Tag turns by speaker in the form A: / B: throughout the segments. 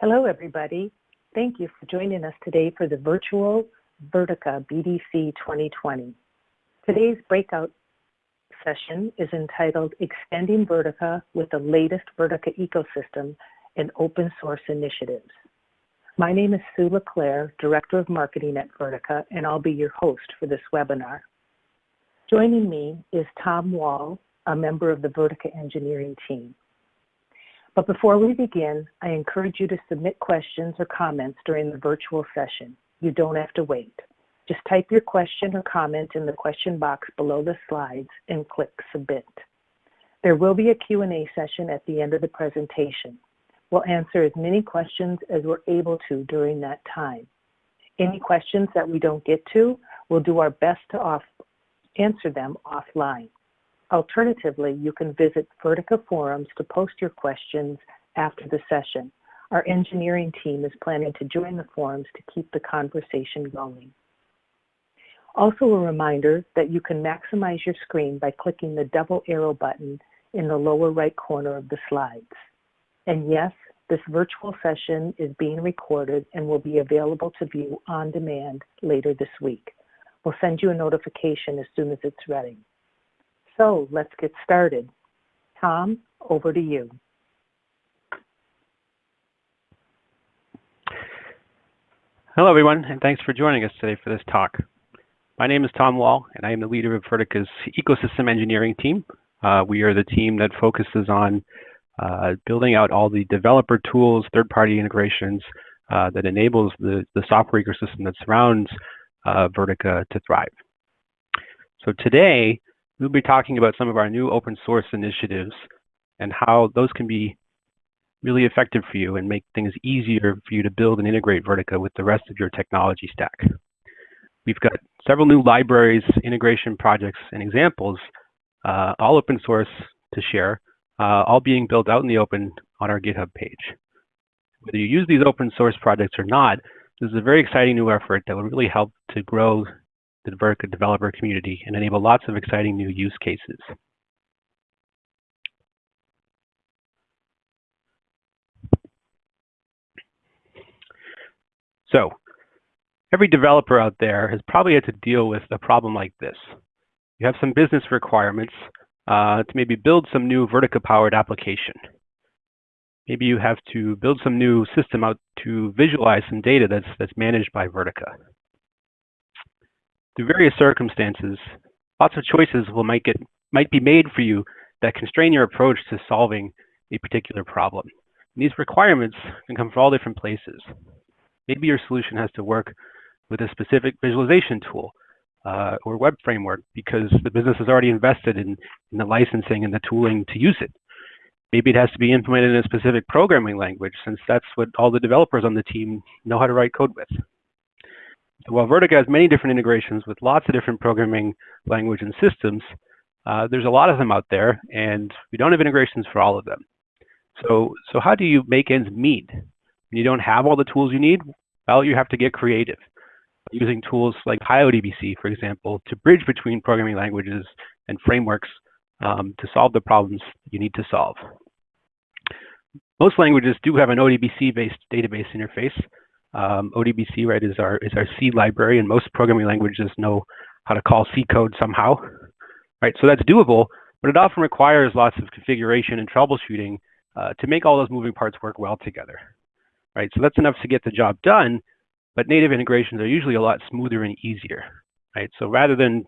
A: Hello, everybody. Thank you for joining us today for the virtual Vertica BDC 2020. Today's breakout session is entitled Extending Vertica with the latest Vertica ecosystem and open source initiatives. My name is Sue LeClaire, Director of Marketing at Vertica, and I'll be your host for this webinar. Joining me is Tom Wall, a member of the Vertica engineering team. But before we begin, I encourage you to submit questions or comments during the virtual session. You don't have to wait. Just type your question or comment in the question box below the slides and click submit. There will be a Q&A session at the end of the presentation. We'll answer as many questions as we're able to during that time. Any questions that we don't get to, we'll do our best to answer them offline. Alternatively, you can visit Vertica forums to post your questions after the session. Our engineering team is planning to join the forums to keep the conversation going. Also a reminder that you can maximize your screen by clicking the double arrow button in the lower right corner of the slides. And yes, this virtual session is being recorded and will be available to view on demand later this week. We'll send you a notification as soon as it's ready. So let's get started. Tom, over to you.
B: Hello, everyone, and thanks for joining us today for this talk. My name is Tom Wall, and I am the leader of Vertica's ecosystem engineering team. Uh, we are the team that focuses on uh, building out all the developer tools, third-party integrations uh, that enables the, the software ecosystem that surrounds uh, Vertica to thrive. So today, we'll be talking about some of our new open source initiatives and how those can be really effective for you and make things easier for you to build and integrate Vertica with the rest of your technology stack. We've got several new libraries, integration projects, and examples, uh, all open source to share, uh, all being built out in the open on our GitHub page. Whether you use these open source projects or not, this is a very exciting new effort that will really help to grow the Vertica developer community and enable lots of exciting new use cases. So every developer out there has probably had to deal with a problem like this. You have some business requirements uh, to maybe build some new Vertica-powered application. Maybe you have to build some new system out to visualize some data that's, that's managed by Vertica through various circumstances, lots of choices will might get might be made for you that constrain your approach to solving a particular problem. And these requirements can come from all different places. Maybe your solution has to work with a specific visualization tool uh, or web framework because the business has already invested in, in the licensing and the tooling to use it. Maybe it has to be implemented in a specific programming language since that's what all the developers on the team know how to write code with while Vertica has many different integrations with lots of different programming language and systems, uh, there's a lot of them out there, and we don't have integrations for all of them. So, so how do you make ends meet? When you don't have all the tools you need, well, you have to get creative. Using tools like PyODBC, for example, to bridge between programming languages and frameworks um, to solve the problems you need to solve. Most languages do have an ODBC-based database interface, um, ODBC, right, is our is our C library, and most programming languages know how to call C code somehow, right? So that's doable, but it often requires lots of configuration and troubleshooting uh, to make all those moving parts work well together, right? So that's enough to get the job done, but native integrations are usually a lot smoother and easier, right? So rather than,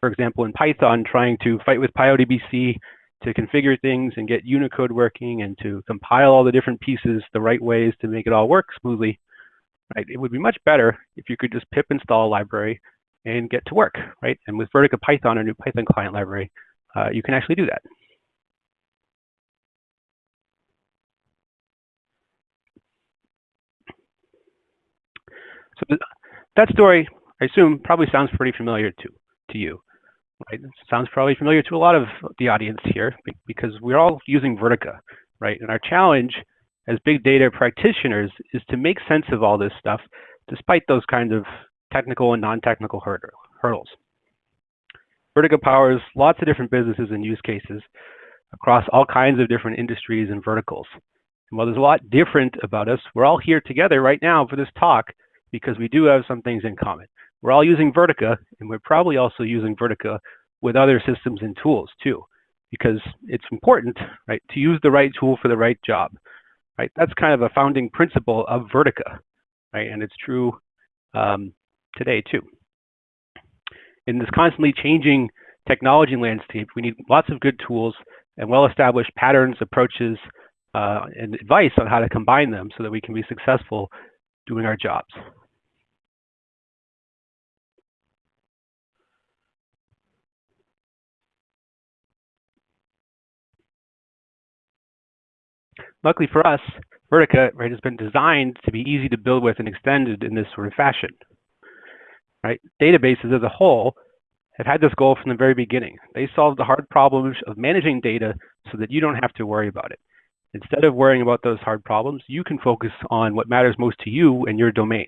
B: for example, in Python, trying to fight with PyODBC to configure things and get Unicode working and to compile all the different pieces the right ways to make it all work smoothly, right? It would be much better if you could just pip install a library and get to work, right? And with Vertica Python, a new Python client library, uh, you can actually do that. So that story, I assume, probably sounds pretty familiar to, to you. Right? It sounds probably familiar to a lot of the audience here because we're all using Vertica, right? And our challenge as big data practitioners is to make sense of all this stuff despite those kinds of technical and non-technical hurdles. Vertica powers lots of different businesses and use cases across all kinds of different industries and verticals. And while there's a lot different about us, we're all here together right now for this talk because we do have some things in common. We're all using Vertica, and we're probably also using Vertica with other systems and tools too, because it's important, right, to use the right tool for the right job, right? That's kind of a founding principle of Vertica, right? And it's true um, today too. In this constantly changing technology landscape, we need lots of good tools and well-established patterns, approaches, uh, and advice on how to combine them so that we can be successful doing our jobs. Luckily for us, Vertica right, has been designed to be easy to build with and extended in this sort of fashion. Right? Databases as a whole have had this goal from the very beginning. They solve the hard problems of managing data so that you don't have to worry about it. Instead of worrying about those hard problems, you can focus on what matters most to you and your domain.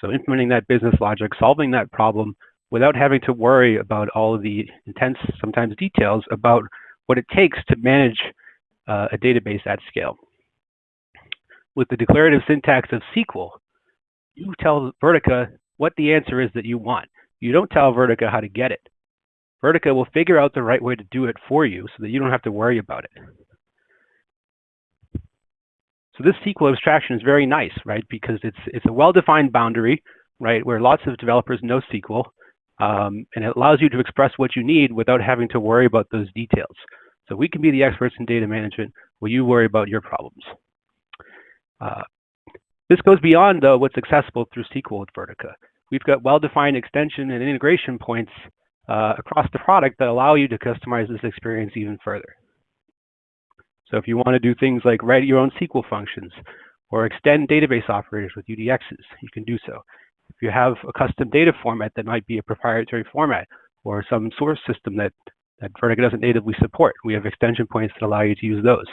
B: So implementing that business logic, solving that problem without having to worry about all of the intense, sometimes details about what it takes to manage uh, a database at scale. With the declarative syntax of SQL, you tell Vertica what the answer is that you want. You don't tell Vertica how to get it. Vertica will figure out the right way to do it for you so that you don't have to worry about it. So this SQL abstraction is very nice, right? Because it's it's a well-defined boundary, right, where lots of developers know SQL, um, and it allows you to express what you need without having to worry about those details. So we can be the experts in data management while you worry about your problems. Uh, this goes beyond though what's accessible through SQL with Vertica. We've got well-defined extension and integration points uh, across the product that allow you to customize this experience even further. So if you want to do things like write your own SQL functions or extend database operators with UDXs, you can do so. If you have a custom data format that might be a proprietary format or some source system that, that Vertica doesn't natively support, we have extension points that allow you to use those.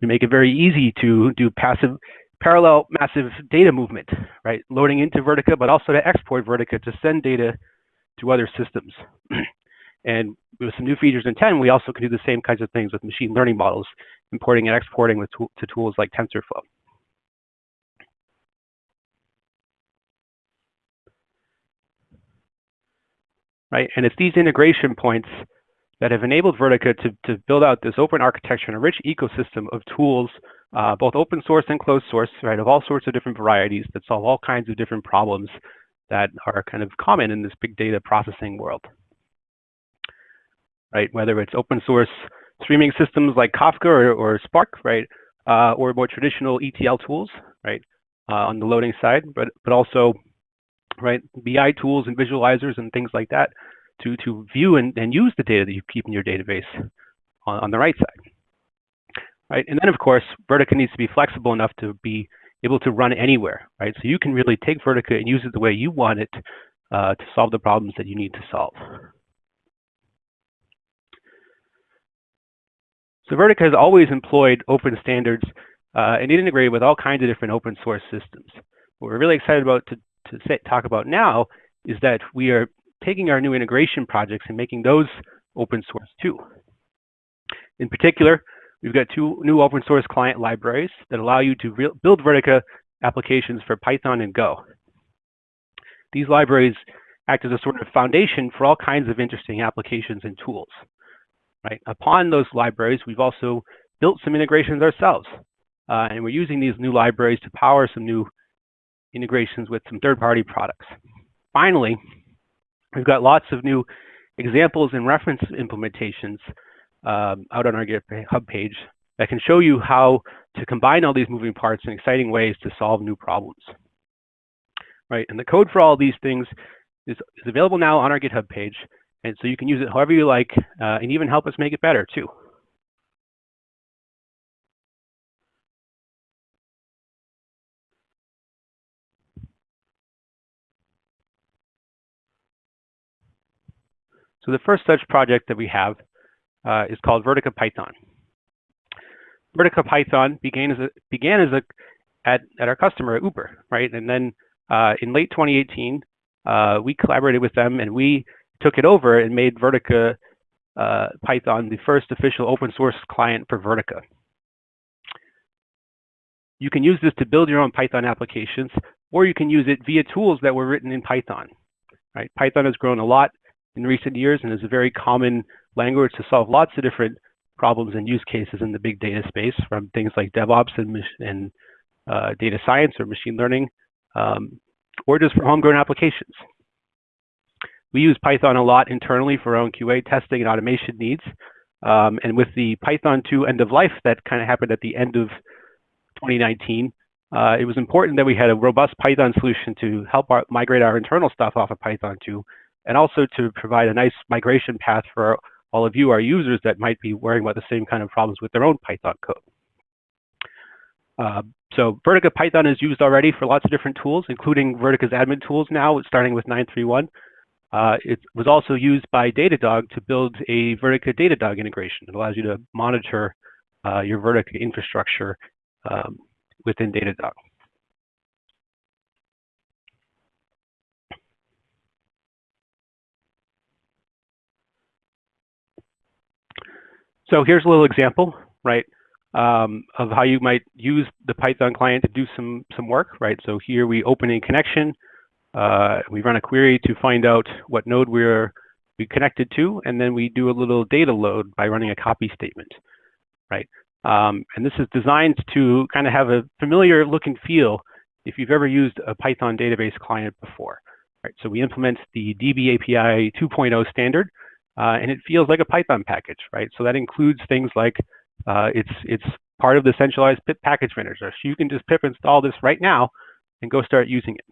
B: We make it very easy to do passive, parallel massive data movement, right? Loading into Vertica, but also to export Vertica to send data to other systems. and with some new features in 10, we also can do the same kinds of things with machine learning models, importing and exporting with to, to tools like TensorFlow. Right, and it's these integration points that have enabled Vertica to, to build out this open architecture and a rich ecosystem of tools, uh, both open source and closed source, right, of all sorts of different varieties that solve all kinds of different problems that are kind of common in this big data processing world. Right, whether it's open source streaming systems like Kafka or, or Spark, right, uh, or more traditional ETL tools, right, uh, on the loading side, but but also, right, BI tools and visualizers and things like that to, to view and, and use the data that you keep in your database on, on the right side. Right? And then of course, Vertica needs to be flexible enough to be able to run anywhere, right? So you can really take Vertica and use it the way you want it uh, to solve the problems that you need to solve. So Vertica has always employed open standards uh, and integrated with all kinds of different open source systems. What we're really excited about to, to say, talk about now is that we are taking our new integration projects and making those open source too. In particular, we've got two new open source client libraries that allow you to build Vertica applications for Python and Go. These libraries act as a sort of foundation for all kinds of interesting applications and tools. Right? Upon those libraries, we've also built some integrations ourselves. Uh, and we're using these new libraries to power some new integrations with some third-party products. Finally, We've got lots of new examples and reference implementations um, out on our GitHub page that can show you how to combine all these moving parts in exciting ways to solve new problems. Right, and the code for all these things is, is available now on our GitHub page, and so you can use it however you like, uh, and even help us make it better too. So the first such project that we have uh, is called Vertica Python. Vertica Python began as a, began as a at, at our customer at Uber, right? And then uh, in late 2018, uh, we collaborated with them and we took it over and made Vertica uh, Python the first official open source client for Vertica. you can use this to build your own Python applications, or you can use it via tools that were written in Python. Right? Python has grown a lot in recent years and is a very common language to solve lots of different problems and use cases in the big data space, from things like DevOps and, and uh, data science or machine learning, um, or just for homegrown applications. We use Python a lot internally for our own QA testing and automation needs. Um, and with the Python 2 end of life that kind of happened at the end of 2019, uh, it was important that we had a robust Python solution to help our, migrate our internal stuff off of Python 2, and also to provide a nice migration path for all of you, our users, that might be worrying about the same kind of problems with their own Python code. Uh, so Vertica Python is used already for lots of different tools, including Vertica's admin tools now, starting with 931. Uh, it was also used by Datadog to build a Vertica Datadog integration. It allows you to monitor uh, your Vertica infrastructure um, within Datadog. So here's a little example, right, um, of how you might use the Python client to do some, some work, right? So here we open a connection, uh, we run a query to find out what node we're we connected to, and then we do a little data load by running a copy statement, right? Um, and this is designed to kind of have a familiar look and feel if you've ever used a Python database client before. Right? So we implement the DB API 2.0 standard, uh, and it feels like a Python package, right? So that includes things like uh, it's it's part of the centralized pip package manager. So you can just pip install this right now and go start using it.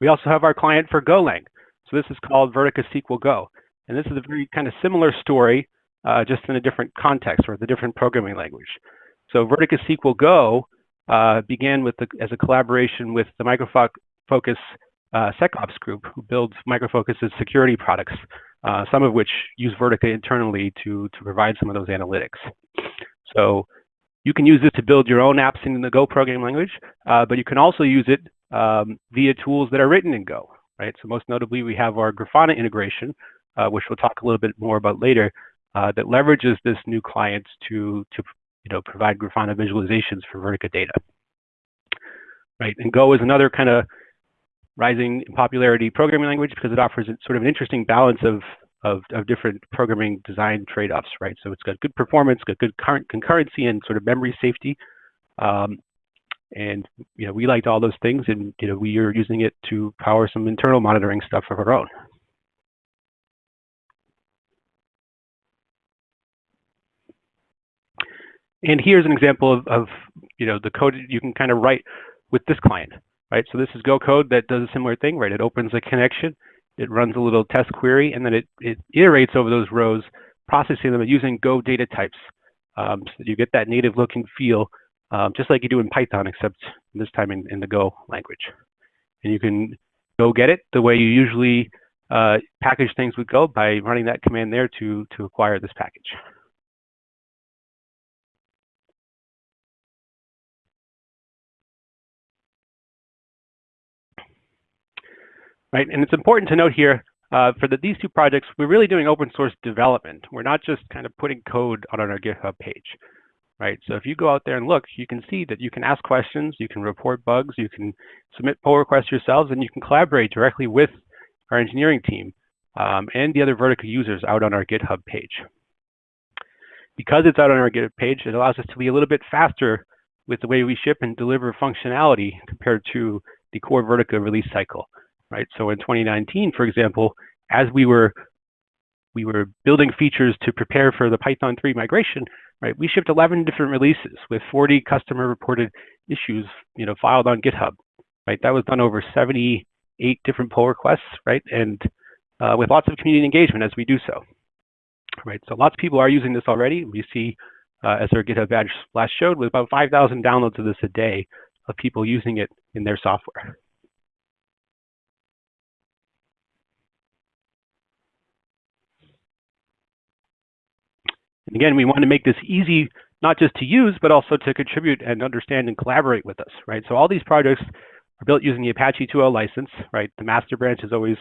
B: We also have our client for Golang. So this is called Vertica SQL Go. And this is a very kind of similar story, uh, just in a different context or the different programming language. So Vertica SQL Go uh, began with the, as a collaboration with the Micro Focus uh, SecOps group, who builds Micro Focus's security products, uh, some of which use Vertica internally to, to provide some of those analytics. So you can use this to build your own apps in the Go programming language, uh, but you can also use it um, via tools that are written in Go right? So most notably, we have our Grafana integration, uh, which we'll talk a little bit more about later, uh, that leverages this new client to, to you know, provide Grafana visualizations for Vertica data. Right, and Go is another kind of rising in popularity programming language because it offers sort of an interesting balance of, of, of different programming design trade-offs, right? So it's got good performance, got good current concurrency and sort of memory safety, um, and you know, we liked all those things, and you know, we are using it to power some internal monitoring stuff of our own. And here's an example of, of you know the code you can kind of write with this client, right? So this is Go code that does a similar thing, right? It opens a connection, it runs a little test query, and then it, it iterates over those rows, processing them using Go data types. Um, so you get that native look and feel um, just like you do in Python, except this time in, in the Go language. And you can go get it the way you usually uh, package things with Go by running that command there to, to acquire this package. Right, and it's important to note here uh, for the, these two projects, we're really doing open source development. We're not just kind of putting code on our GitHub page right? So if you go out there and look, you can see that you can ask questions, you can report bugs, you can submit pull requests yourselves, and you can collaborate directly with our engineering team um, and the other Vertica users out on our GitHub page. Because it's out on our GitHub page, it allows us to be a little bit faster with the way we ship and deliver functionality compared to the core Vertica release cycle, right? So in 2019, for example, as we were we were building features to prepare for the Python 3 migration, right? We shipped 11 different releases with 40 customer reported issues, you know, filed on GitHub, right? That was done over 78 different pull requests, right? And uh, with lots of community engagement as we do so, right? So lots of people are using this already. We see, uh, as our GitHub badge last showed, with about 5,000 downloads of this a day of people using it in their software. And again, we want to make this easy, not just to use, but also to contribute and understand and collaborate with us, right? So all these projects are built using the Apache 2.0 license, right? The master branch is always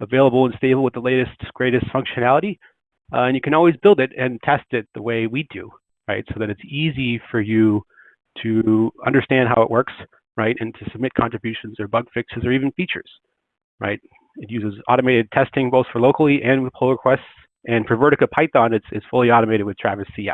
B: available and stable with the latest, greatest functionality. Uh, and you can always build it and test it the way we do, right? So that it's easy for you to understand how it works, right? And to submit contributions or bug fixes or even features, right? It uses automated testing both for locally and with pull requests. And for Vertica Python, it's, it's fully automated with Travis CI.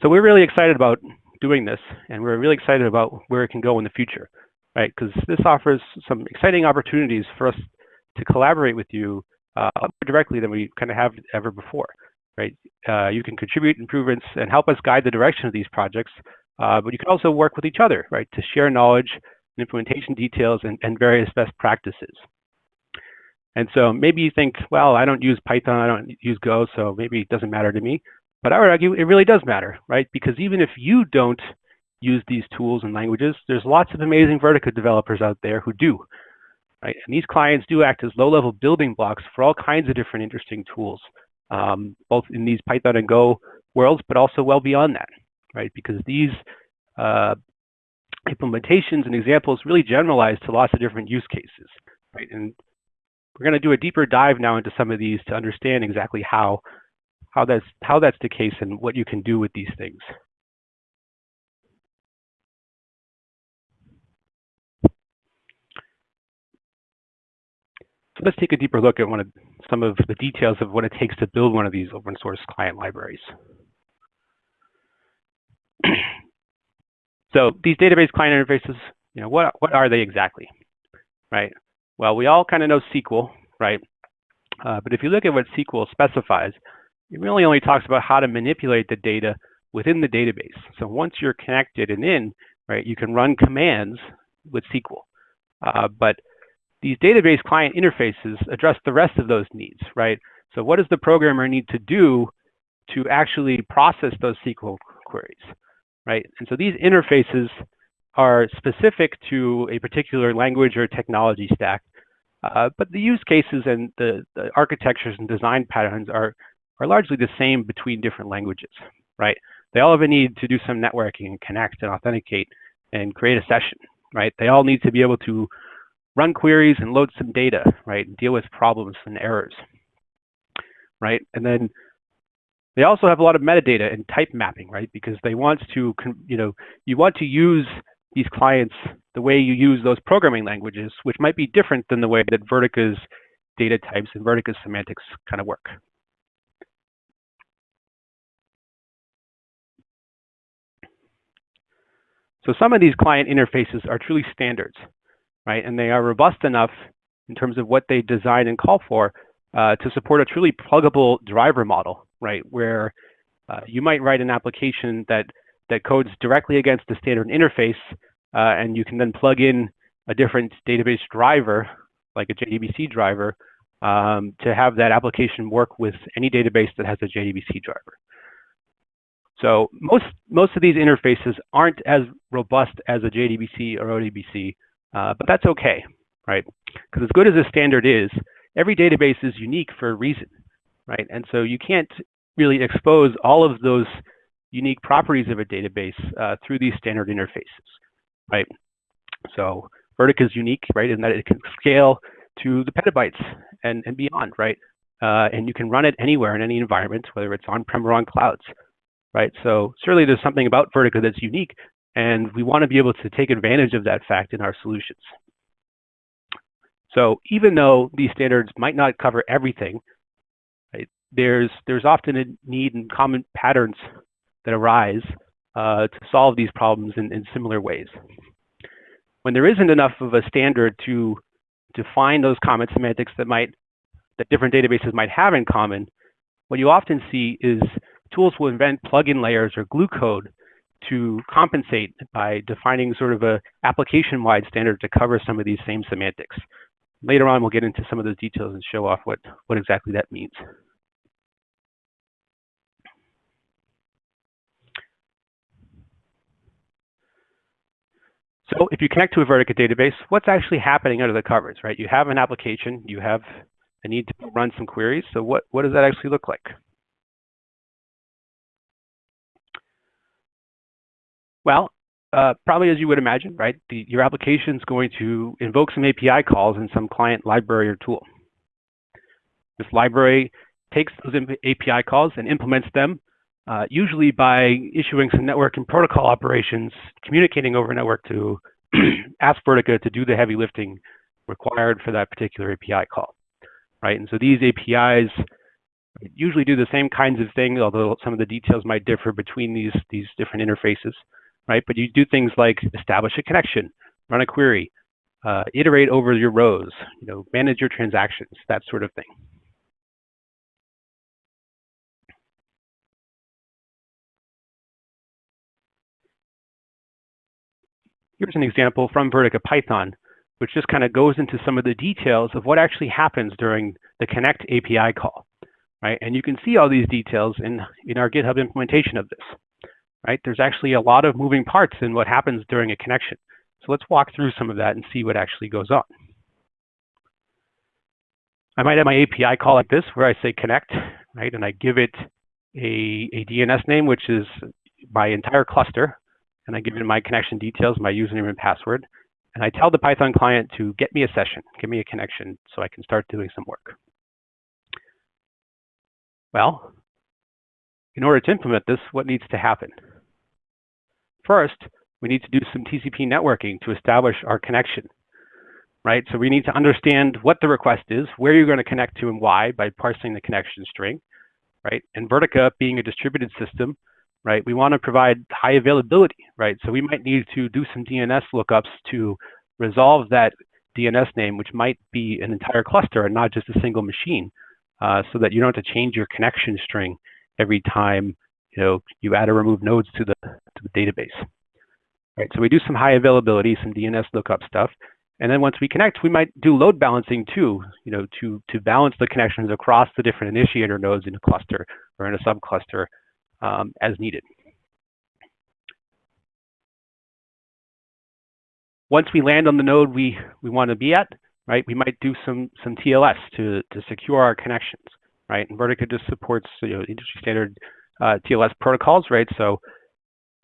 B: So we're really excited about doing this, and we're really excited about where it can go in the future, right? Because this offers some exciting opportunities for us to collaborate with you uh, directly than we kind of have ever before, right? Uh, you can contribute improvements and help us guide the direction of these projects, uh, but you can also work with each other, right, to share knowledge, and implementation details, and, and various best practices. And so maybe you think, well, I don't use Python, I don't use Go, so maybe it doesn't matter to me. But I would argue it really does matter, right? Because even if you don't use these tools and languages, there's lots of amazing Vertica developers out there who do, right? And these clients do act as low-level building blocks for all kinds of different interesting tools, um, both in these Python and Go worlds, but also well beyond that, right? Because these uh, implementations and examples really generalize to lots of different use cases, right? And we're going to do a deeper dive now into some of these to understand exactly how how that's how that's the case and what you can do with these things. So let's take a deeper look at one of some of the details of what it takes to build one of these open source client libraries. so these database client interfaces, you know, what what are they exactly, right? Well, we all kind of know SQL, right? Uh, but if you look at what SQL specifies, it really only talks about how to manipulate the data within the database. So once you're connected and in, right, you can run commands with SQL. Uh, but these database client interfaces address the rest of those needs, right? So what does the programmer need to do to actually process those SQL queries, right? And so these interfaces are specific to a particular language or technology stack, uh, but the use cases and the, the architectures and design patterns are are largely the same between different languages, right? They all have a need to do some networking and connect and authenticate and create a session, right? They all need to be able to run queries and load some data, right? And deal with problems and errors, right? And then they also have a lot of metadata and type mapping, right? Because they want to, you know, you want to use these clients the way you use those programming languages, which might be different than the way that Vertica's data types and Vertica's semantics kind of work, So some of these client interfaces are truly standards, right? And they are robust enough in terms of what they design and call for uh, to support a truly pluggable driver model, right? Where uh, you might write an application that, that codes directly against the standard interface, uh, and you can then plug in a different database driver, like a JDBC driver, um, to have that application work with any database that has a JDBC driver. So most, most of these interfaces aren't as robust as a JDBC or ODBC, uh, but that's okay, right? Because as good as a standard is, every database is unique for a reason, right? And so you can't really expose all of those unique properties of a database uh, through these standard interfaces, right? So Vertica is unique, right, in that it can scale to the petabytes and, and beyond, right? Uh, and you can run it anywhere in any environment, whether it's on-prem or on clouds right? So certainly there's something about Vertica that's unique, and we want to be able to take advantage of that fact in our solutions. So even though these standards might not cover everything, there's, there's often a need and common patterns that arise uh, to solve these problems in, in similar ways. When there isn't enough of a standard to define those common semantics that might that different databases might have in common, what you often see is tools will invent plugin layers or glue code to compensate by defining sort of a application-wide standard to cover some of these same semantics. Later on, we'll get into some of those details and show off what, what exactly that means. So if you connect to a Vertica database, what's actually happening under the covers, right? You have an application, you have a need to run some queries. So what, what does that actually look like? Well, uh, probably as you would imagine, right? The, your application is going to invoke some API calls in some client library or tool. This library takes those API calls and implements them, uh, usually by issuing some network and protocol operations, communicating over network to ask Vertica to do the heavy lifting required for that particular API call, right? And so these APIs usually do the same kinds of things, although some of the details might differ between these, these different interfaces, right? But you do things like establish a connection, run a query, uh, iterate over your rows, you know, manage your transactions, that sort of thing. Here's an example from Vertica Python, which just kind of goes into some of the details of what actually happens during the connect API call, right? And you can see all these details in, in our GitHub implementation of this, right? There's actually a lot of moving parts in what happens during a connection. So let's walk through some of that and see what actually goes on. I might have my API call like this where I say connect, right? And I give it a, a DNS name, which is my entire cluster and I give it my connection details, my username and password, and I tell the Python client to get me a session, give me a connection so I can start doing some work. Well, in order to implement this, what needs to happen? First, we need to do some TCP networking to establish our connection, right? So we need to understand what the request is, where you're going to connect to and why by parsing the connection string, right? And Vertica being a distributed system, right? We want to provide high availability, right? So we might need to do some DNS lookups to resolve that DNS name, which might be an entire cluster and not just a single machine, uh, so that you don't have to change your connection string every time you know you add or remove nodes to the to the database. Right. So we do some high availability, some DNS lookup stuff, and then once we connect, we might do load balancing too, you know, to to balance the connections across the different initiator nodes in a cluster or in a subcluster um, as needed. Once we land on the node we, we want to be at, right, we might do some, some TLS to, to secure our connections, right? And Vertica just supports you know, industry standard uh, TLS protocols, right? So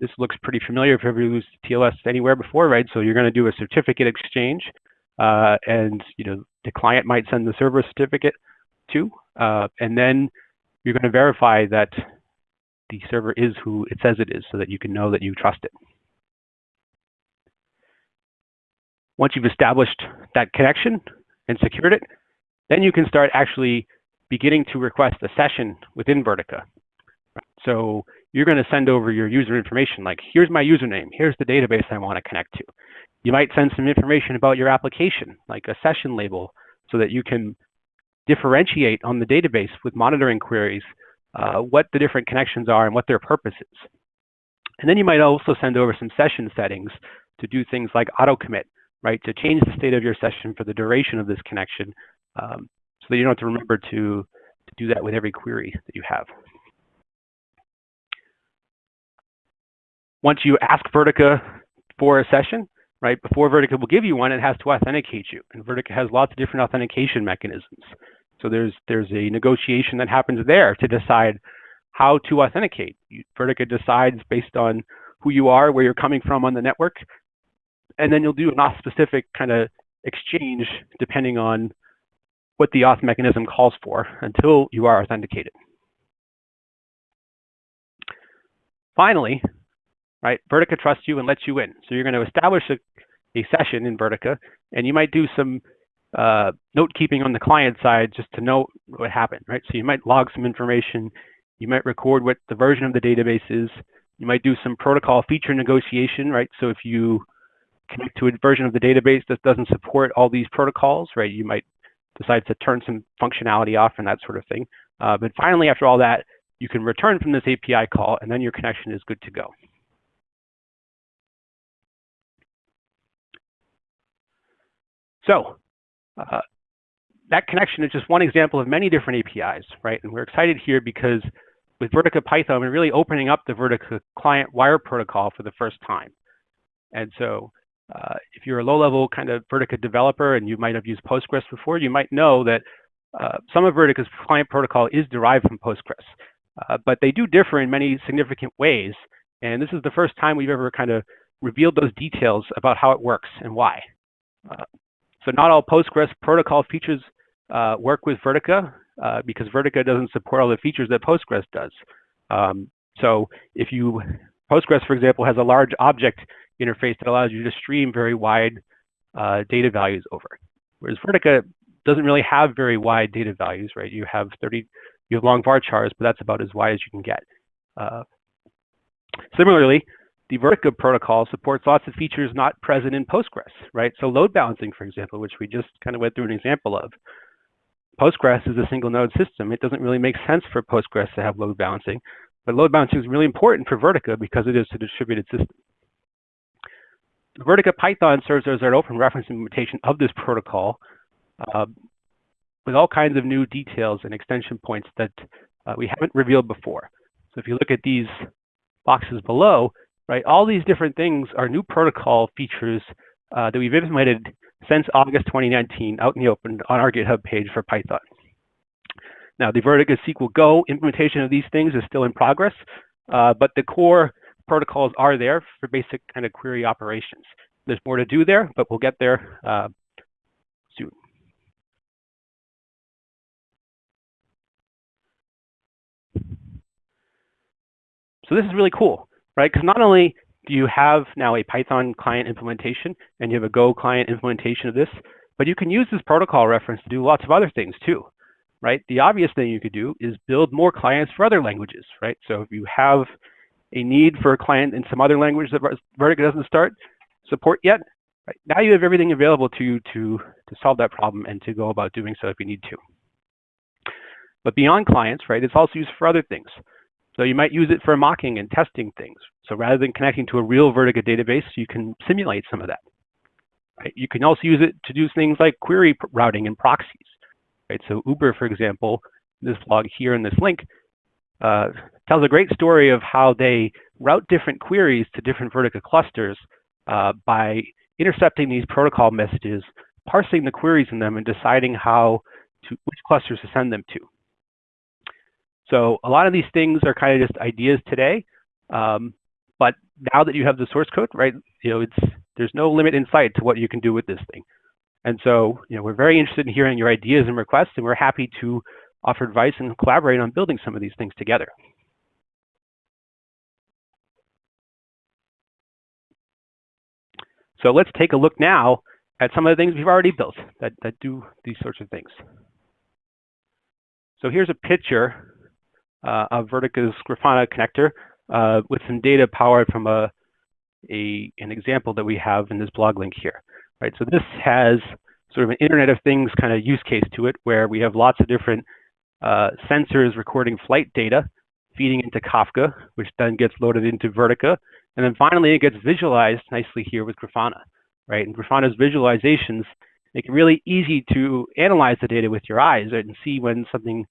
B: this looks pretty familiar if you've ever used TLS anywhere before, right? So you're going to do a certificate exchange, uh, and you know the client might send the server certificate to, uh, and then you're going to verify that the server is who it says it is so that you can know that you trust it. Once you've established that connection and secured it, then you can start actually beginning to request a session within Vertica. So you're going to send over your user information like, here's my username, here's the database I want to connect to. You might send some information about your application, like a session label, so that you can differentiate on the database with monitoring queries uh, what the different connections are and what their purpose is. And then you might also send over some session settings to do things like auto commit, right? To change the state of your session for the duration of this connection um, so that you don't have to remember to, to do that with every query that you have. Once you ask Vertica for a session, right, before Vertica will give you one, it has to authenticate you. And Vertica has lots of different authentication mechanisms. So there's there's a negotiation that happens there to decide how to authenticate. Vertica decides based on who you are, where you're coming from on the network, and then you'll do an auth specific kind of exchange depending on what the auth mechanism calls for until you are authenticated. Finally, right, Vertica trusts you and lets you in. So you're going to establish a, a session in Vertica, and you might do some uh, note keeping on the client side just to know what happened, right? So you might log some information, you might record what the version of the database is, you might do some protocol feature negotiation, right? So if you connect to a version of the database that doesn't support all these protocols, right, you might decide to turn some functionality off and that sort of thing. Uh, but finally, after all that, you can return from this API call and then your connection is good to go. So uh, that connection is just one example of many different APIs, right? And we're excited here because with Vertica Python, we're really opening up the Vertica client wire protocol for the first time. And so uh, if you're a low-level kind of Vertica developer and you might have used Postgres before, you might know that uh, some of Vertica's client protocol is derived from Postgres. Uh, but they do differ in many significant ways. And this is the first time we've ever kind of revealed those details about how it works and why. So not all Postgres protocol features uh, work with Vertica uh, because Vertica doesn't support all the features that Postgres does. Um, so if you, Postgres, for example, has a large object interface that allows you to stream very wide uh, data values over. Whereas Vertica doesn't really have very wide data values, right? You have 30, you have long varchars, but that's about as wide as you can get. Uh, similarly, the Vertica protocol supports lots of features not present in Postgres, right? So load balancing, for example, which we just kind of went through an example of. Postgres is a single node system. It doesn't really make sense for Postgres to have load balancing, but load balancing is really important for Vertica because it is a distributed system. Vertica Python serves as an open reference implementation of this protocol uh, with all kinds of new details and extension points that uh, we haven't revealed before. So if you look at these boxes below, right, all these different things are new protocol features uh, that we've implemented since August 2019 out in the open on our GitHub page for Python. Now, the Vertica SQL Go implementation of these things is still in progress, uh, but the core protocols are there for basic kind of query operations. There's more to do there, but we'll get there uh, soon. So this is really cool, right? Because not only do you have now a Python client implementation and you have a Go client implementation of this, but you can use this protocol reference to do lots of other things too, right? The obvious thing you could do is build more clients for other languages, right? So if you have a need for a client in some other language that Vertica doesn't start support yet, right? now you have everything available to you to, to solve that problem and to go about doing so if you need to. But beyond clients, right, it's also used for other things. So you might use it for mocking and testing things. So rather than connecting to a real Vertica database, you can simulate some of that. Right? You can also use it to do things like query routing and proxies. Right? So Uber, for example, this blog here in this link, uh, tells a great story of how they route different queries to different Vertica clusters uh, by intercepting these protocol messages, parsing the queries in them, and deciding how to which clusters to send them to. So a lot of these things are kind of just ideas today, um, but now that you have the source code, right, you know, it's there's no limit in sight to what you can do with this thing. And so, you know, we're very interested in hearing your ideas and requests, and we're happy to offer advice and collaborate on building some of these things together. So let's take a look now at some of the things we've already built that, that do these sorts of things. So here's a picture uh, Vertica's Grafana connector uh, with some data powered from a, a, an example that we have in this blog link here. Right, so this has sort of an Internet of Things kind of use case to it where we have lots of different uh, sensors recording flight data, feeding into Kafka, which then gets loaded into Vertica. And then finally, it gets visualized nicely here with Grafana, right? And Grafana's visualizations make it really easy to analyze the data with your eyes right, and see when something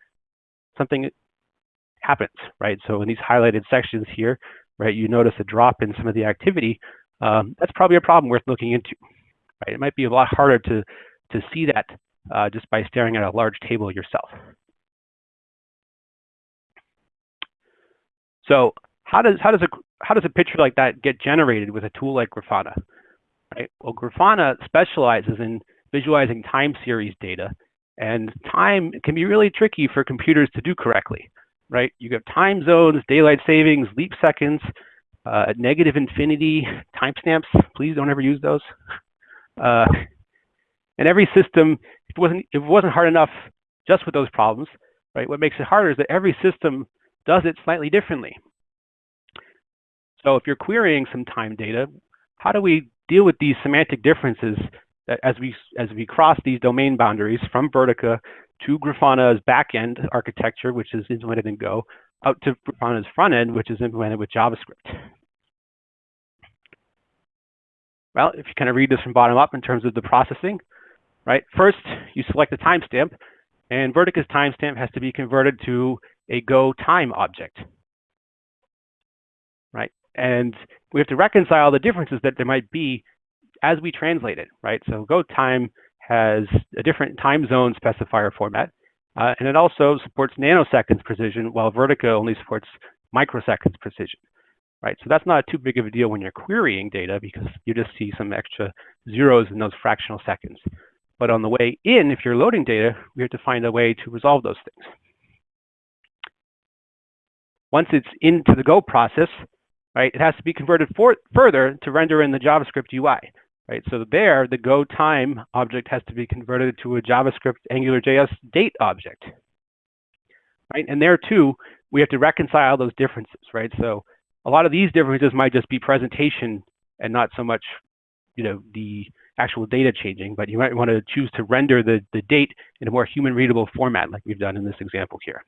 B: something happens, right? So in these highlighted sections here, right, you notice a drop in some of the activity. Um, that's probably a problem worth looking into, right? It might be a lot harder to to see that uh, just by staring at a large table yourself. So how does how does a how does a picture like that get generated with a tool like Grafana? Right. Well, Grafana specializes in visualizing time series data, and time can be really tricky for computers to do correctly. Right. You have time zones, daylight savings, leap seconds, uh, negative infinity, timestamps. Please don't ever use those. Uh, and every system, if it wasn't if it wasn't hard enough just with those problems, right? What makes it harder is that every system does it slightly differently. So if you're querying some time data, how do we deal with these semantic differences as we as we cross these domain boundaries from Vertica to Grafana's backend architecture, which is implemented in Go, out to Grafana's front end, which is implemented with JavaScript? Well, if you kind of read this from bottom up in terms of the processing, right? First, you select the timestamp, and Vertica's timestamp has to be converted to a Go time object, right? And we have to reconcile the differences that there might be as we translate it, right? So Go time has a different time zone specifier format, uh, and it also supports nanoseconds precision, while Vertica only supports microseconds precision. right? So that's not too big of a deal when you're querying data because you just see some extra zeros in those fractional seconds. But on the way in, if you're loading data, we have to find a way to resolve those things. Once it's into the Go process, right, it has to be converted for, further to render in the JavaScript UI, right? So there, the Go time object has to be converted to a JavaScript AngularJS date object, right? And there too, we have to reconcile those differences, right? So a lot of these differences might just be presentation and not so much, you know, the actual data changing, but you might want to choose to render the, the date in a more human readable format like we've done in this example here.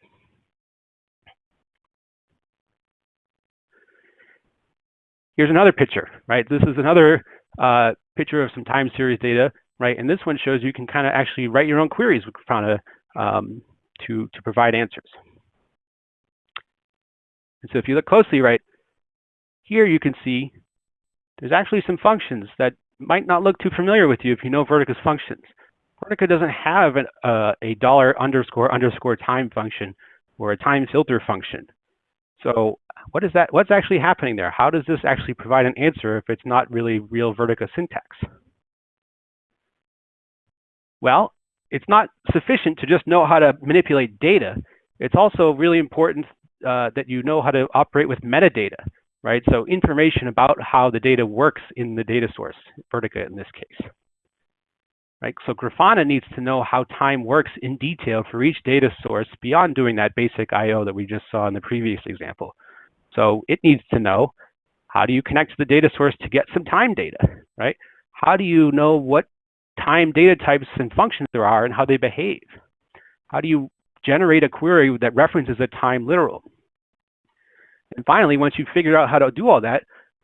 B: Here's another picture, right? This is another uh, picture of some time series data, right? And this one shows you can kind of actually write your own queries with Grafana um, to, to provide answers. And so if you look closely, right, here you can see there's actually some functions that might not look too familiar with you if you know Vertica's functions. Vertica doesn't have an, uh, a dollar underscore underscore time function or a time filter function. So what is that? What's actually happening there? How does this actually provide an answer if it's not really real Vertica syntax? Well, it's not sufficient to just know how to manipulate data. It's also really important uh, that you know how to operate with metadata, right? So information about how the data works in the data source, Vertica in this case. Right? So Grafana needs to know how time works in detail for each data source beyond doing that basic I.O. that we just saw in the previous example. So it needs to know how do you connect to the data source to get some time data, right? How do you know what time data types and functions there are and how they behave? How do you generate a query that references a time literal? And finally, once you've figured out how to do all that,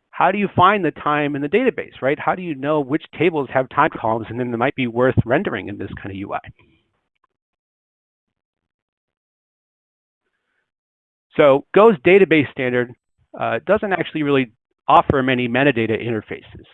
B: how do you find the time in the database, right? How do you know which tables have time columns and then it might be worth rendering in this kind of UI? So Go's database standard uh, doesn't actually really offer many metadata interfaces.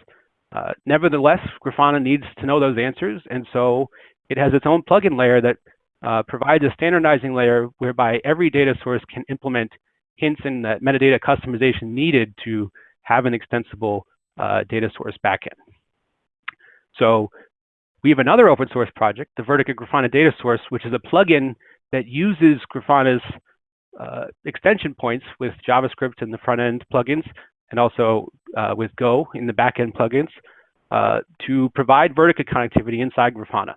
B: Uh, nevertheless, Grafana needs to know those answers, and so it has its own plugin layer that uh, provides a standardizing layer whereby every data source can implement hints and metadata customization needed to have an extensible uh, data source backend. So we have another open source project, the Vertica Grafana Data Source, which is a plugin that uses Grafana's uh, extension points with JavaScript in the front end plugins and also uh, with Go in the back end plugins uh, to provide Vertica connectivity inside Grafana.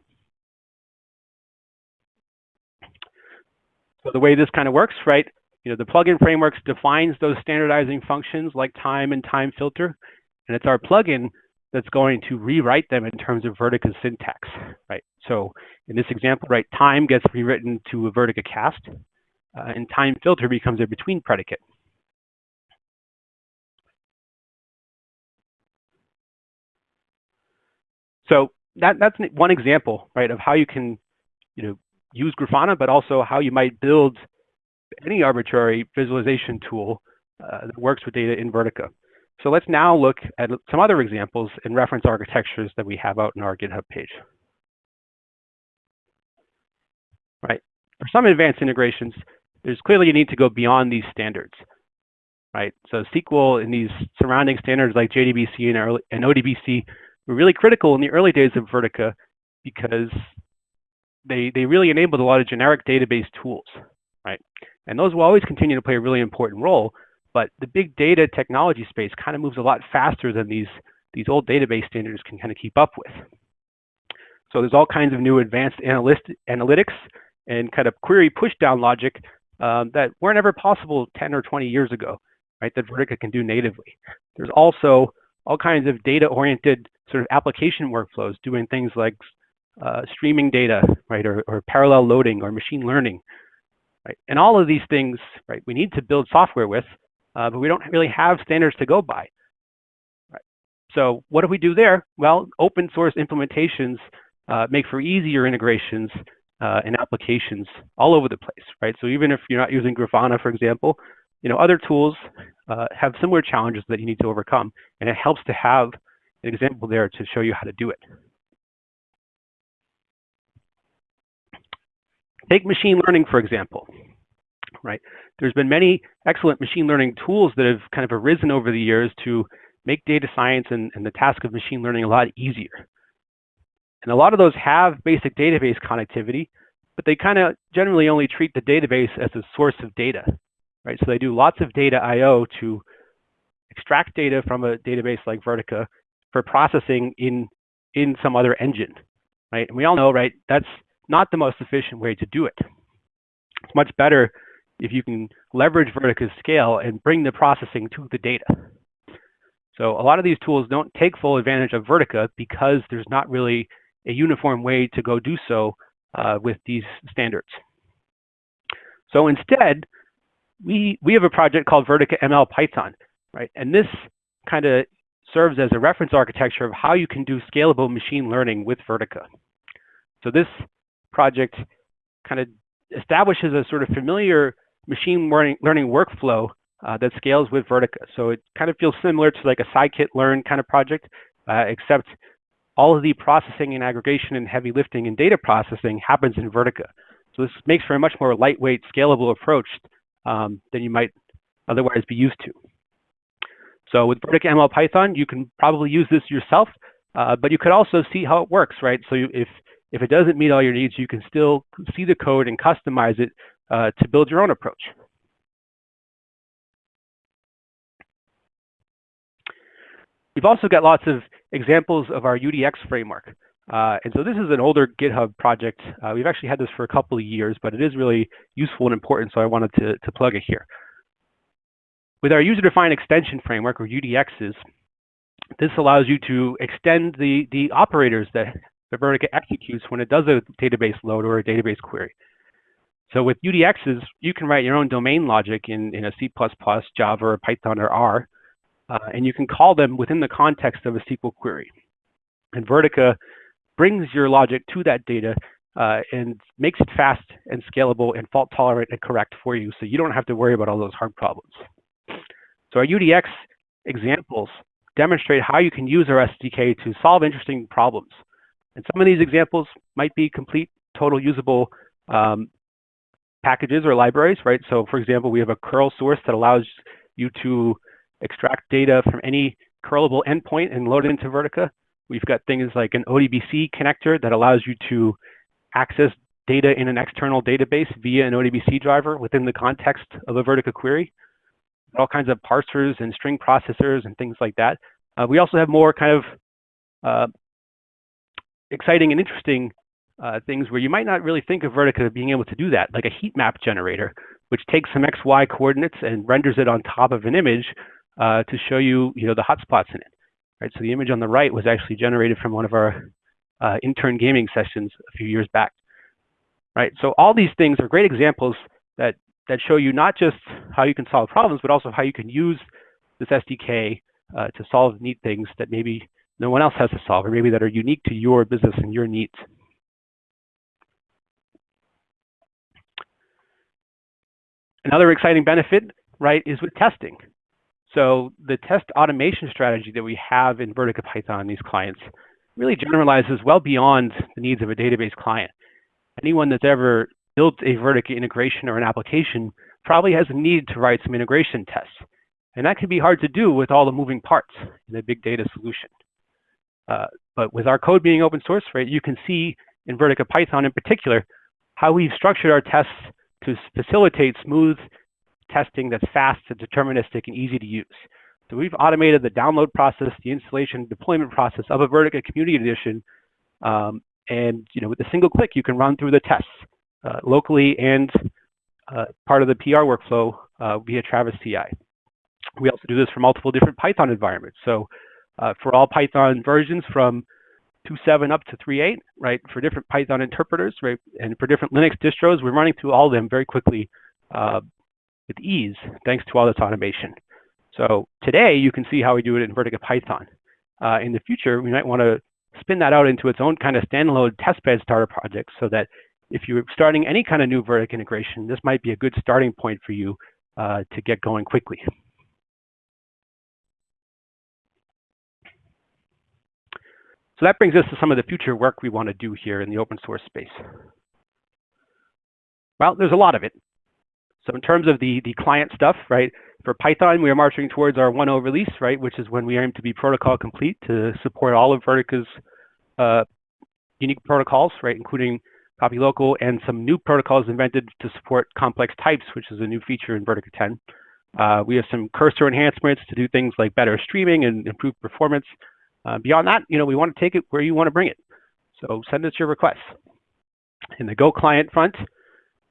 B: So the way this kind of works, right? You know, the plugin frameworks defines those standardizing functions like time and time filter, and it's our plugin that's going to rewrite them in terms of Vertica's syntax, right? So in this example, right, time gets rewritten to a Vertica cast, uh, and time filter becomes a between predicate. So that, that's one example, right, of how you can, you know, use Grafana, but also how you might build any arbitrary visualization tool uh, that works with data in Vertica. So let's now look at some other examples and reference architectures that we have out in our GitHub page. Right. For some advanced integrations, there's clearly a need to go beyond these standards, right? So SQL and these surrounding standards like JDBC and, early, and ODBC were really critical in the early days of Vertica because they, they really enabled a lot of generic database tools, right? And those will always continue to play a really important role, but the big data technology space kind of moves a lot faster than these, these old database standards can kind of keep up with. So there's all kinds of new advanced analytics and kind of query pushdown logic um, that weren't ever possible 10 or 20 years ago, right, that Vertica can do natively. There's also all kinds of data-oriented sort of application workflows doing things like uh, streaming data, right, or, or, parallel loading or machine learning, right? And all of these things, right, we need to build software with, uh, but we don't really have standards to go by. Right? So what do we do there? Well, open source implementations uh, make for easier integrations uh, and applications all over the place, right? So even if you're not using Grafana, for example, you know, other tools uh, have similar challenges that you need to overcome, and it helps to have an example there to show you how to do it. Take machine learning, for example, right? There's been many excellent machine learning tools that have kind of arisen over the years to make data science and, and the task of machine learning a lot easier. And a lot of those have basic database connectivity, but they kind of generally only treat the database as a source of data, right? So they do lots of data I.O. to extract data from a database like Vertica for processing in, in some other engine, right? And we all know, right, that's not the most efficient way to do it. It's much better if you can leverage Vertica's scale and bring the processing to the data. So a lot of these tools don't take full advantage of Vertica because there's not really a uniform way to go do so uh, with these standards. So instead, we, we have a project called Vertica ML Python, right? And this kind of serves as a reference architecture of how you can do scalable machine learning with Vertica. So this project kind of establishes a sort of familiar machine learning, learning workflow uh, that scales with Vertica. So it kind of feels similar to like a scikit-learn kind of project, uh, except all of the processing and aggregation and heavy lifting and data processing happens in Vertica. So this makes for a much more lightweight, scalable approach um, than you might otherwise be used to. So with Vertica ML Python, you can probably use this yourself, uh, but you could also see how it works, right? So you, if, if it doesn't meet all your needs, you can still see the code and customize it uh, to build your own approach. We've also got lots of examples of our UDX framework. Uh, and so this is an older GitHub project. Uh, we've actually had this for a couple of years, but it is really useful and important, so I wanted to, to plug it here. With our user-defined extension framework, or UDXs, this allows you to extend the, the operators that the Vertica executes when it does a database load or a database query. So with UDXs, you can write your own domain logic in, in a C++, Java, or Python, or R, uh, and you can call them within the context of a SQL query. And Vertica brings your logic to that data uh, and makes it fast and scalable and fault tolerant and correct for you so you don't have to worry about all those hard problems. So our UDX examples demonstrate how you can use our SDK to solve interesting problems. And some of these examples might be complete, total usable um, packages or libraries, right? So for example, we have a curl source that allows you to extract data from any curlable endpoint and load it into Vertica. We've got things like an ODBC connector that allows you to access data in an external database via an ODBC driver within the context of a Vertica query. All kinds of parsers and string processors and things like that. Uh, we also have more kind of uh, exciting and interesting uh, things where you might not really think of Vertica being able to do that, like a heat map generator, which takes some XY coordinates and renders it on top of an image uh, to show you, you know, the hotspots in it. Right. So the image on the right was actually generated from one of our uh, intern gaming sessions a few years back. Right. So all these things are great examples that that show you not just how you can solve problems, but also how you can use this SDK uh, to solve neat things that maybe no one else has to solve, or maybe that are unique to your business and your needs. Another exciting benefit, right, is with testing. So the test automation strategy that we have in Vertica Python, these clients, really generalizes well beyond the needs of a database client. Anyone that's ever built a Vertica integration or an application probably has a need to write some integration tests. And that can be hard to do with all the moving parts in a big data solution. Uh, but with our code being open source, right, you can see in Vertica Python in particular, how we've structured our tests to facilitate smooth testing that's fast and deterministic and easy to use. So we've automated the download process, the installation, deployment process of a Vertica Community Edition. Um, and you know, with a single click, you can run through the tests uh, locally and uh, part of the PR workflow uh, via Travis CI. We also do this for multiple different Python environments. So uh, for all Python versions from 2.7 up to 3.8, right, for different Python interpreters, right, and for different Linux distros, we're running through all of them very quickly uh, with ease, thanks to all this automation. So today you can see how we do it in Vertica Python. Uh, in the future, we might want to spin that out into its own kind of standalone testbed starter project so that if you're starting any kind of new Vertica integration, this might be a good starting point for you uh, to get going quickly. So that brings us to some of the future work we want to do here in the open source space. Well, there's a lot of it. So in terms of the, the client stuff, right, for Python, we are marching towards our 1.0 release, right, which is when we aim to be protocol complete to support all of Vertica's uh, unique protocols, right, including copy local and some new protocols invented to support complex types, which is a new feature in Vertica 10. Uh, we have some cursor enhancements to do things like better streaming and improve performance. Uh, beyond that, you know, we want to take it where you want to bring it. So send us your requests. In the Go client front,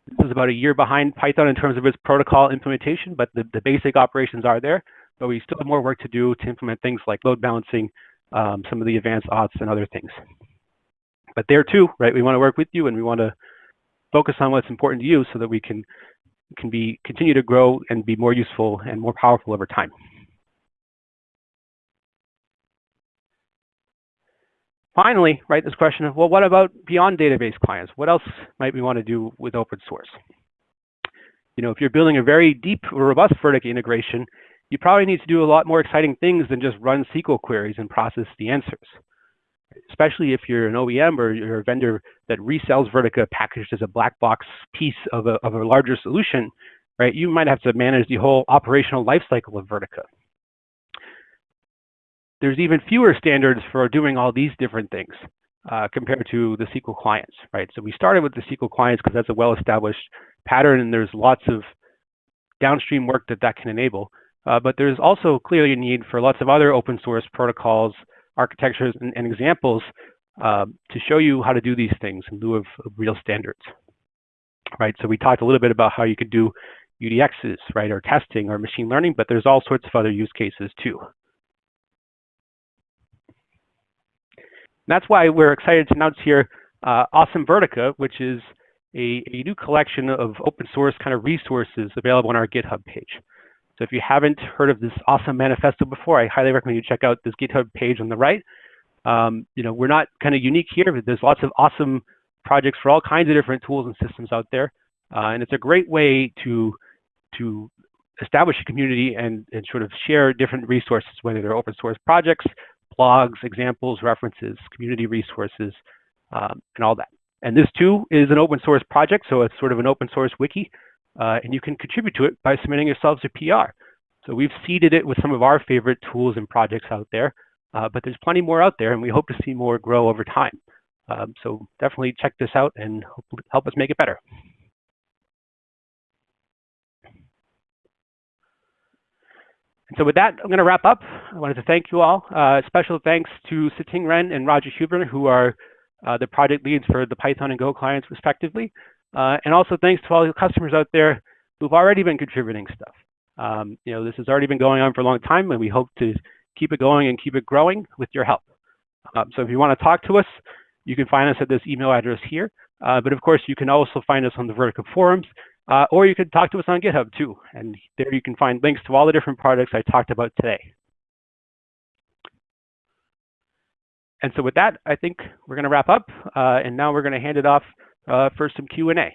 B: this is about a year behind Python in terms of its protocol implementation, but the, the basic operations are there. But we still have more work to do to implement things like load balancing, um, some of the advanced auths and other things. But there too, right, we want to work with you and we want to focus on what's important to you so that we can can be continue to grow and be more useful and more powerful over time. Finally, right, this question of, well, what about beyond database clients? What else might we want to do with open source? You know, if you're building a very deep, robust Vertica integration, you probably need to do a lot more exciting things than just run SQL queries and process the answers. Especially if you're an OEM or you're a vendor that resells Vertica packaged as a black box piece of a, of a larger solution, right? You might have to manage the whole operational lifecycle of Vertica there's even fewer standards for doing all these different things uh, compared to the SQL clients, right? So we started with the SQL clients because that's a well-established pattern and there's lots of downstream work that that can enable. Uh, but there's also clearly a need for lots of other open source protocols, architectures, and, and examples uh, to show you how to do these things in lieu of, of, real standards, right? So we talked a little bit about how you could do UDXs, right, or testing or machine learning, but there's all sorts of other use cases too. That's why we're excited to announce here uh, Awesome Vertica, which is a, a, new collection of open source kind of resources available on our GitHub page. So if you haven't heard of this awesome manifesto before, I highly recommend you check out this GitHub page on the right. Um, you know, we're not kind of unique here, but there's lots of awesome projects for all kinds of different tools and systems out there. Uh, and it's a great way to, to establish a community and, and sort of share different resources, whether they're open source projects, blogs, examples, references, community resources, um, and all that. And this too is an open source project, so it's sort of an open source wiki, uh, and you can contribute to it by submitting yourselves a PR. So we've seeded it with some of our favorite tools and projects out there, uh, but there's plenty more out there, and we hope to see more grow over time. Um, so definitely check this out and help us make it better. So with that, I'm going to wrap up. I wanted to thank you all. Uh, special thanks to Siting Ren and Roger Huber, who are uh, the project leads for the Python and Go clients, respectively. Uh, and also thanks to all the customers out there who've already been contributing stuff. Um, you know, this has already been going on for a long time, and we hope to keep it going and keep it growing with your help. Um, so if you want to talk to us, you can find us at this email address here. Uh, but of course, you can also find us on the Vertica forums uh, or you could talk to us on GitHub too. And there you can find links to all the different products I talked about today. And so with that, I think we're going to wrap up. Uh, and now we're going to hand it off uh, for some Q&A.